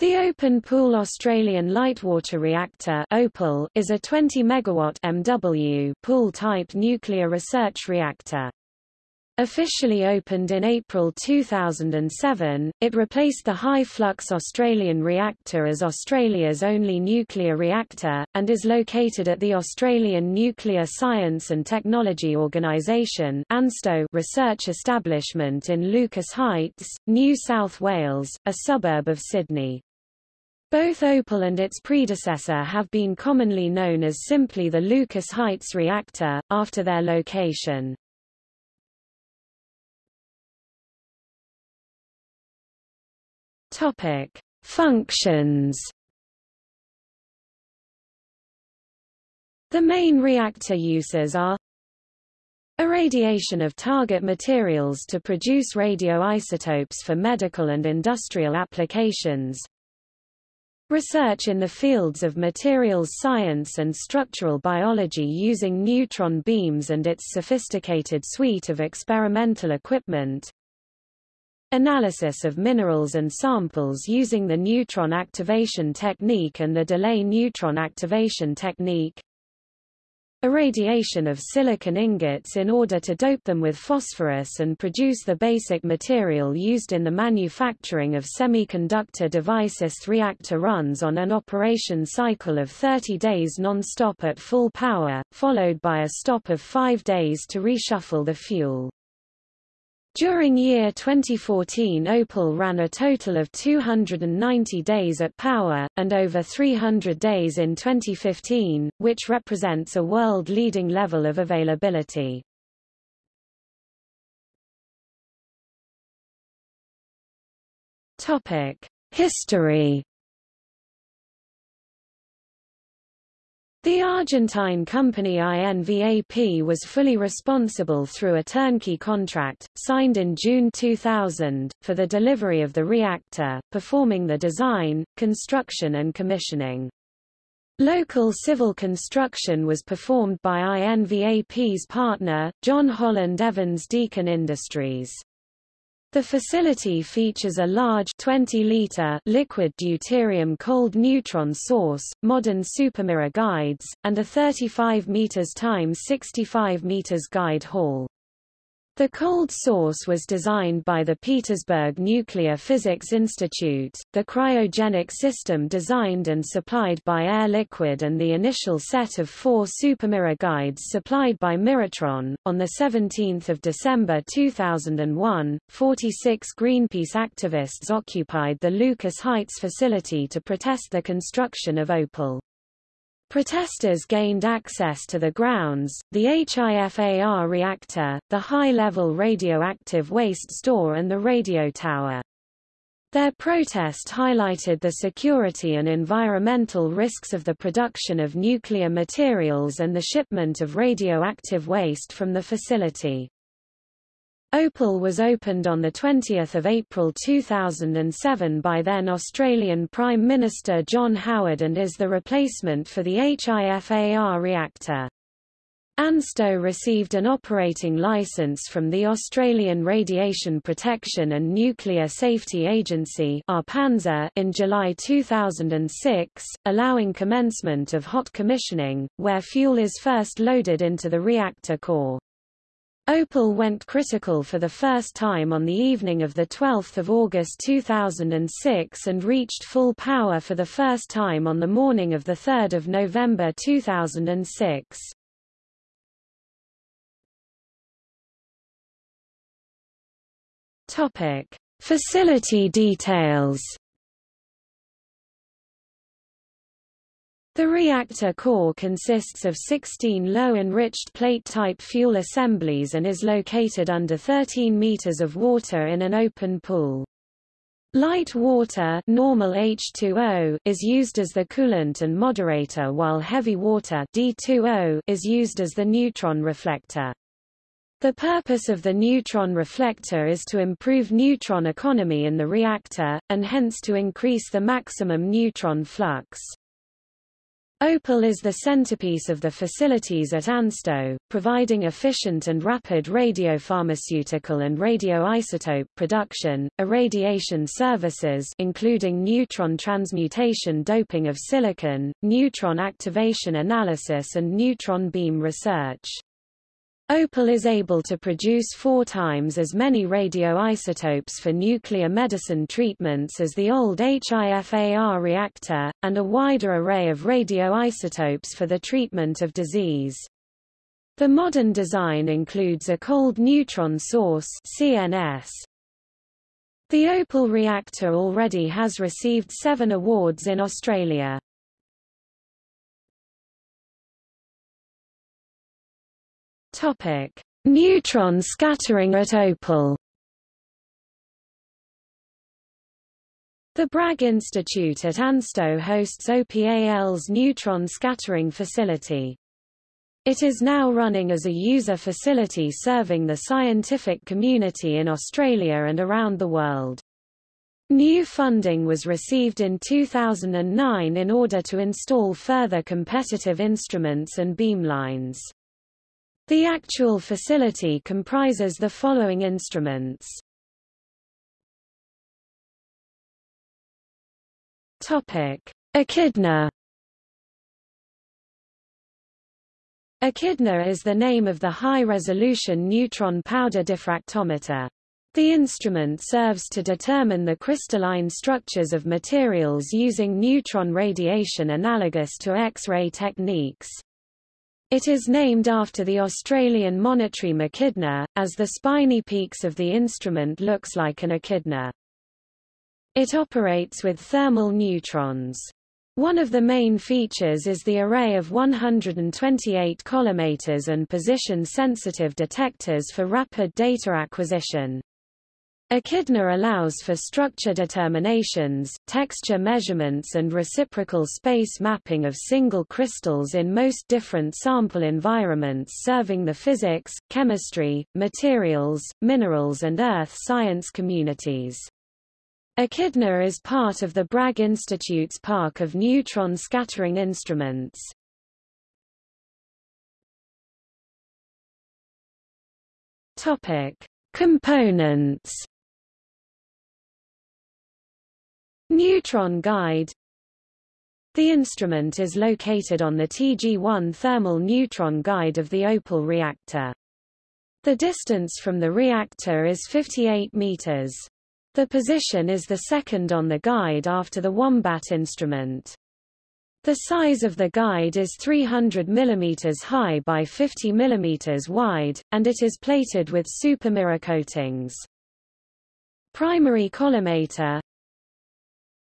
The Open Pool Australian Lightwater Reactor (OPAL) is a 20 megawatt MW pool-type nuclear research reactor. Officially opened in April 2007, it replaced the high-flux Australian reactor as Australia's only nuclear reactor, and is located at the Australian Nuclear Science and Technology Organisation (ANSTO) research establishment in Lucas Heights, New South Wales, a suburb of Sydney. Both Opal and its predecessor have been commonly known as simply the Lucas Heights reactor, after their location. Topic. Functions The main reactor uses are Irradiation of target materials to produce radioisotopes for medical and industrial applications Research in the fields of materials science and structural biology using neutron beams and its sophisticated suite of experimental equipment. Analysis of minerals and samples using the neutron activation technique and the delay neutron activation technique. Irradiation of silicon ingots in order to dope them with phosphorus and produce the basic material used in the manufacturing of semiconductor devices. Reactor runs on an operation cycle of 30 days non-stop at full power, followed by a stop of five days to reshuffle the fuel. During year 2014 Opal ran a total of 290 days at power, and over 300 days in 2015, which represents a world-leading level of availability. History The Argentine company INVAP was fully responsible through a turnkey contract, signed in June 2000, for the delivery of the reactor, performing the design, construction and commissioning. Local civil construction was performed by INVAP's partner, John Holland Evans Deakin Industries. The facility features a large 20-liter liquid deuterium cold neutron source, modern supermirror guides, and a 35 meters x 65 meters guide hall. The cold source was designed by the Petersburg Nuclear Physics Institute, the cryogenic system designed and supplied by Air Liquide and the initial set of four supermirror guides supplied by Mirrotron. On 17 December 2001, 46 Greenpeace activists occupied the Lucas Heights facility to protest the construction of Opal. Protesters gained access to the grounds, the HIFAR reactor, the high-level radioactive waste store and the radio tower. Their protest highlighted the security and environmental risks of the production of nuclear materials and the shipment of radioactive waste from the facility. Opal was opened on 20 April 2007 by then Australian Prime Minister John Howard and is the replacement for the HIFAR reactor. ANSTO received an operating licence from the Australian Radiation Protection and Nuclear Safety Agency in July 2006, allowing commencement of hot commissioning, where fuel is first loaded into the reactor core. Opal went critical for the first time on the evening of 12 August 2006 and reached full power for the first time on the morning of 3 November 2006. Facility details The reactor core consists of 16 low-enriched plate-type fuel assemblies and is located under 13 meters of water in an open pool. Light water normal H2O is used as the coolant and moderator while heavy water D2O is used as the neutron reflector. The purpose of the neutron reflector is to improve neutron economy in the reactor, and hence to increase the maximum neutron flux. Opal is the centerpiece of the facilities at ANSTO, providing efficient and rapid radiopharmaceutical and radioisotope production, irradiation services including neutron transmutation doping of silicon, neutron activation analysis and neutron beam research. Opal is able to produce four times as many radioisotopes for nuclear medicine treatments as the old HIFAR reactor, and a wider array of radioisotopes for the treatment of disease. The modern design includes a cold neutron source CNS. The Opal reactor already has received seven awards in Australia. Topic: Neutron scattering at Opal. The Bragg Institute at ANSTO hosts OPAL's neutron scattering facility. It is now running as a user facility serving the scientific community in Australia and around the world. New funding was received in 2009 in order to install further competitive instruments and beamlines. The actual facility comprises the following instruments. Topic: Echidna. Echidna is the name of the high-resolution neutron powder diffractometer. The instrument serves to determine the crystalline structures of materials using neutron radiation analogous to X-ray techniques. It is named after the Australian monotreme echidna, as the spiny peaks of the instrument looks like an echidna. It operates with thermal neutrons. One of the main features is the array of 128 collimators and position-sensitive detectors for rapid data acquisition. Echidna allows for structure determinations, texture measurements and reciprocal space mapping of single crystals in most different sample environments serving the physics, chemistry, materials, minerals and earth science communities. Echidna is part of the Bragg Institute's park of neutron scattering instruments. Topic: Components Neutron guide The instrument is located on the TG-1 thermal neutron guide of the Opal reactor. The distance from the reactor is 58 meters. The position is the second on the guide after the Wombat instrument. The size of the guide is 300 mm high by 50 mm wide, and it is plated with supermirror coatings. Primary collimator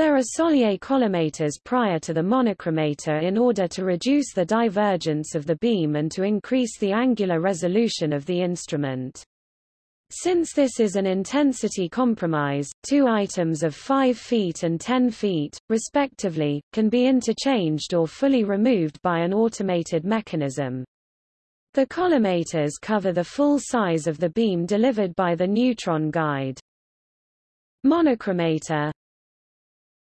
there are Soller collimators prior to the monochromator in order to reduce the divergence of the beam and to increase the angular resolution of the instrument. Since this is an intensity compromise, two items of 5 feet and 10 feet, respectively, can be interchanged or fully removed by an automated mechanism. The collimators cover the full size of the beam delivered by the neutron guide. Monochromator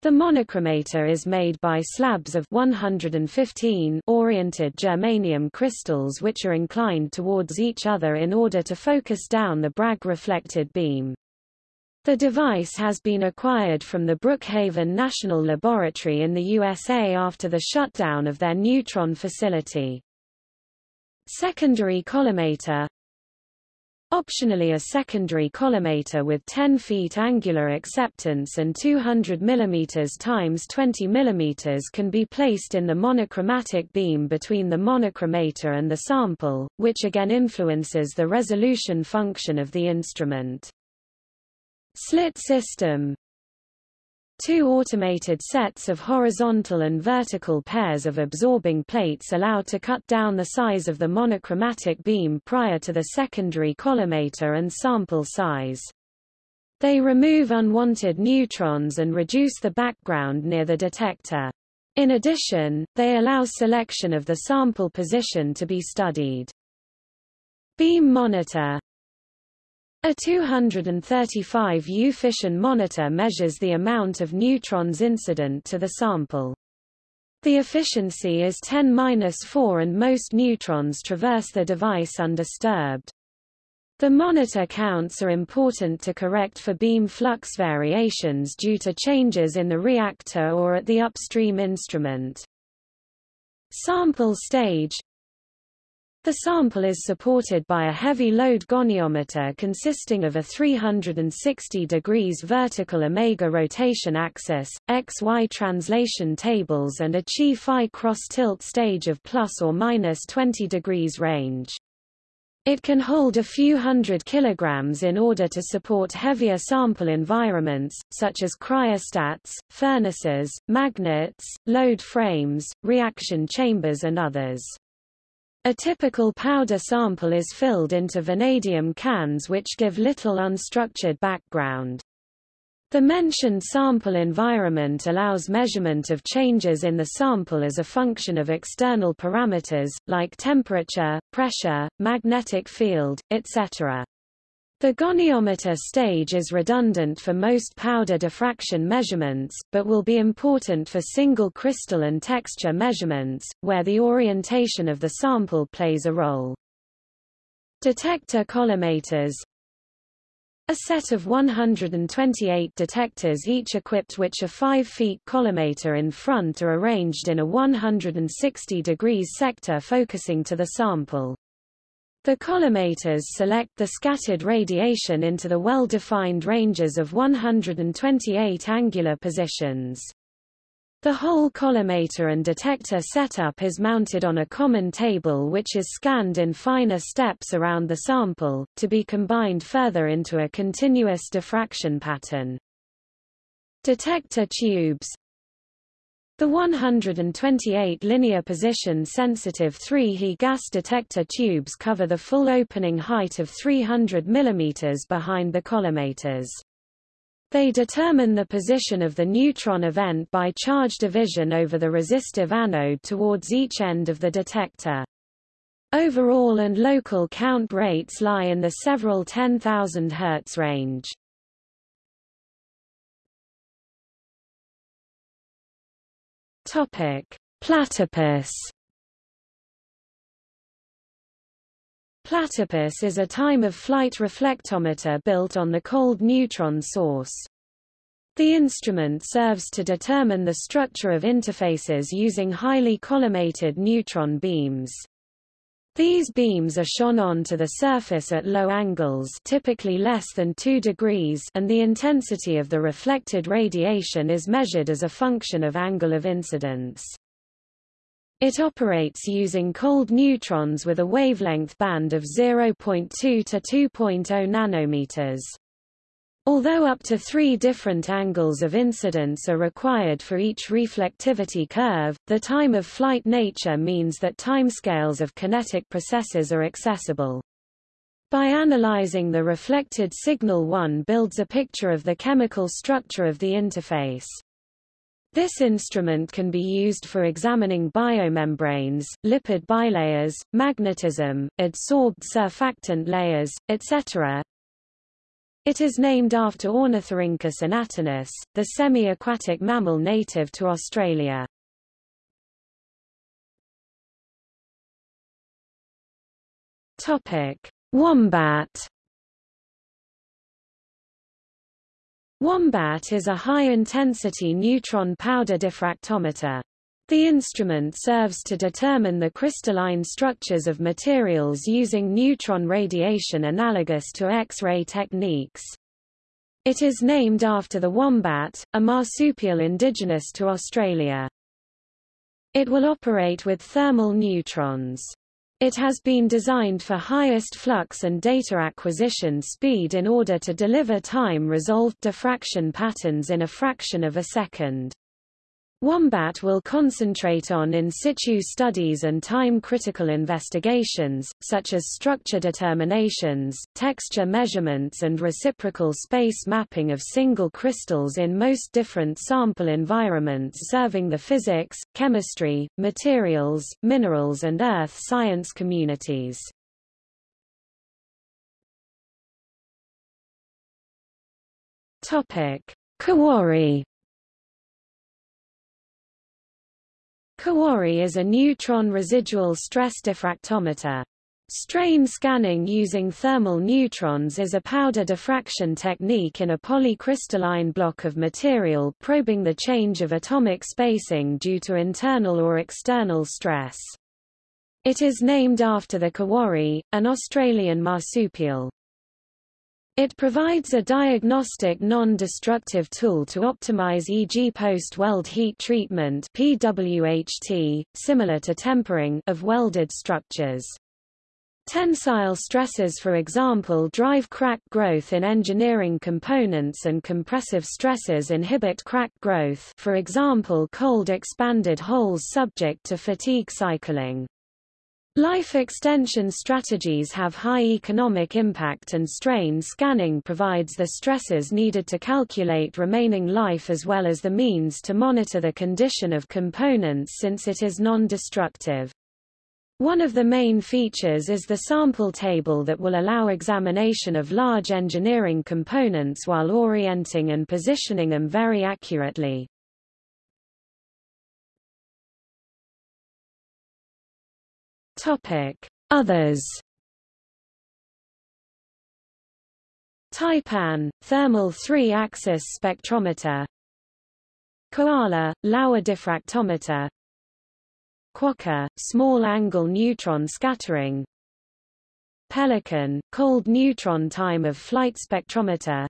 the monochromator is made by slabs of 115 oriented germanium crystals which are inclined towards each other in order to focus down the Bragg reflected beam. The device has been acquired from the Brookhaven National Laboratory in the USA after the shutdown of their neutron facility. Secondary collimator Optionally a secondary collimator with 10 feet angular acceptance and 200 mm x 20 mm can be placed in the monochromatic beam between the monochromator and the sample, which again influences the resolution function of the instrument. Slit system Two automated sets of horizontal and vertical pairs of absorbing plates allow to cut down the size of the monochromatic beam prior to the secondary collimator and sample size. They remove unwanted neutrons and reduce the background near the detector. In addition, they allow selection of the sample position to be studied. Beam monitor a 235U fission monitor measures the amount of neutrons incident to the sample. The efficiency is 10-4 and most neutrons traverse the device undisturbed. The monitor counts are important to correct for beam flux variations due to changes in the reactor or at the upstream instrument. Sample stage The sample is supported by a heavy load goniometer consisting of a 360 degrees vertical omega rotation axis, XY translation tables and a chi-phi cross-tilt stage of plus or minus 20 degrees range. It can hold a few hundred kilograms in order to support heavier sample environments, such as cryostats, furnaces, magnets, load frames, reaction chambers and others. A typical powder sample is filled into vanadium cans which give little unstructured background. The mentioned sample environment allows measurement of changes in the sample as a function of external parameters, like temperature, pressure, magnetic field, etc. The goniometer stage is redundant for most powder diffraction measurements, but will be important for single crystal and texture measurements, where the orientation of the sample plays a role. Detector collimators a set of 128 detectors each equipped which a 5 feet collimator in front are arranged in a 160 degrees sector focusing to the sample. The collimators select the scattered radiation into the well-defined ranges of 128 angular positions. The whole collimator and detector setup is mounted on a common table which is scanned in finer steps around the sample, to be combined further into a continuous diffraction pattern. Detector tubes The 128 linear position sensitive 3He gas detector tubes cover the full opening height of 300 mm behind the collimators. They determine the position of the neutron event by charge division over the resistive anode towards each end of the detector. Overall and local count rates lie in the several 10,000 Hz range. Topic: Platypus Platypus is a time-of-flight reflectometer built on the cold neutron source. The instrument serves to determine the structure of interfaces using highly collimated neutron beams. These beams are shone on to the surface at low angles typically less than 2 degrees and the intensity of the reflected radiation is measured as a function of angle of incidence. It operates using cold neutrons with a wavelength band of 0.2 to 2.0 nanometers. Although up to three different angles of incidence are required for each reflectivity curve, the time-of-flight nature means that timescales of kinetic processes are accessible. By analyzing the reflected signal one builds a picture of the chemical structure of the interface. This instrument can be used for examining biomembranes, lipid bilayers, magnetism, adsorbed surfactant layers, etc. It is named after Ornithorhynchus anatinus, the semi-aquatic mammal native to Australia. Topic: Wombat Wombat is a high-intensity neutron powder diffractometer. The instrument serves to determine the crystalline structures of materials using neutron radiation analogous to X-ray techniques. It is named after the wombat, a marsupial indigenous to Australia. It will operate with thermal neutrons. It has been designed for highest flux and data acquisition speed in order to deliver time-resolved diffraction patterns in a fraction of a second. Wombat will concentrate on in situ studies and time-critical investigations, such as structure determinations, texture measurements and reciprocal space mapping of single crystals in most different sample environments serving the physics, chemistry, materials, minerals and earth science communities. Kowari Kowari is a neutron residual stress diffractometer. Strain scanning using thermal neutrons is a powder diffraction technique in a polycrystalline block of material probing the change of atomic spacing due to internal or external stress. It is named after the Kowari, an Australian marsupial. It provides a diagnostic non-destructive tool to optimize e.g. post-weld heat treatment PWHT, similar to tempering of welded structures. Tensile stresses for example drive crack growth in engineering components and compressive stresses inhibit crack growth for example cold expanded holes subject to fatigue cycling. Life extension strategies have high economic impact and strain scanning provides the stresses needed to calculate remaining life as well as the means to monitor the condition of components since it is non-destructive. One of the main features is the sample table that will allow examination of large engineering components while orienting and positioning them very accurately. Topic: Others. Taipan, thermal 3-axis spectrometer. Koala, Laue diffractometer. Quokka, small-angle neutron scattering Pelican, cold neutron time of flight spectrometer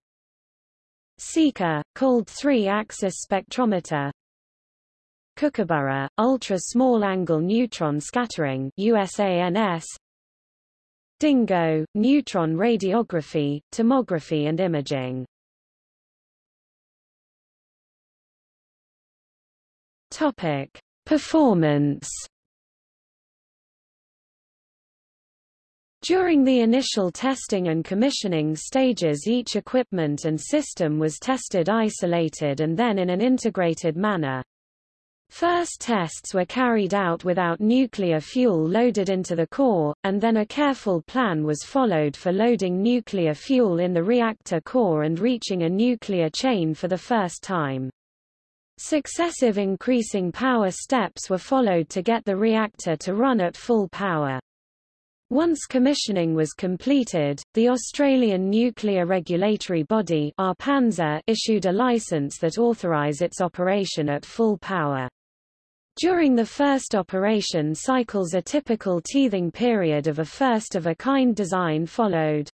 Sika, cold three-axis spectrometer Kookaburra, ultra-small-angle neutron scattering USANS Dingo, neutron radiography, tomography and imaging Topic Performance During the initial testing and commissioning stages each equipment and system was tested isolated and then in an integrated manner. First tests were carried out without nuclear fuel loaded into the core, and then a careful plan was followed for loading nuclear fuel in the reactor core and reaching a nuclear chain for the first time. Successive increasing power steps were followed to get the reactor to run at full power. Once commissioning was completed, the Australian Nuclear Regulatory Body issued a licence that authorised its operation at full power. During the first operation cycles a typical teething period of a first-of-a-kind design followed.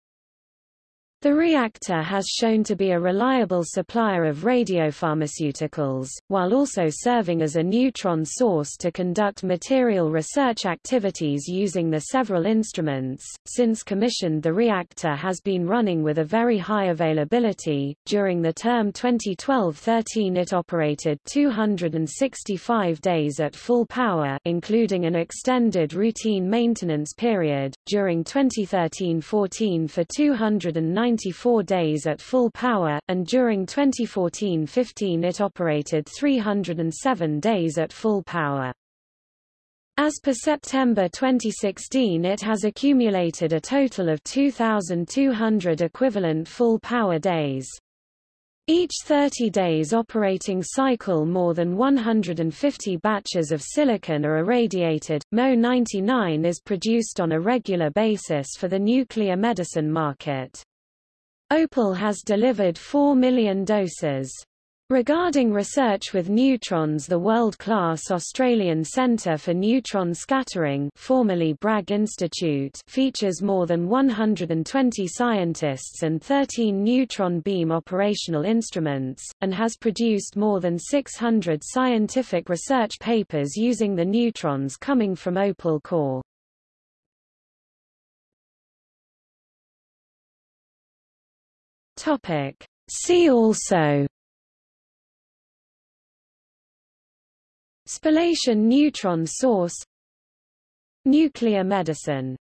The reactor has shown to be a reliable supplier of radiopharmaceuticals, while also serving as a neutron source to conduct material research activities using the several instruments. Since commissioned, the reactor has been running with a very high availability. During the term 2012-13, it operated 265 days at full power, including an extended routine maintenance period. During 2013-14 for 290 94 days at full power, and during 2014-15 it operated 307 days at full power. As per September 2016 it has accumulated a total of 2,200 equivalent full power days. Each 30 days operating cycle more than 150 batches of silicon are irradiated. Mo-99 is produced on a regular basis for the nuclear medicine market. Opal has delivered 4 million doses. Regarding research with neutrons the world-class Australian Centre for Neutron Scattering formerly Bragg Institute features more than 120 scientists and 13 neutron beam operational instruments, and has produced more than 600 scientific research papers using the neutrons coming from Opal core. Topic. See also. Spallation neutron source. Nuclear medicine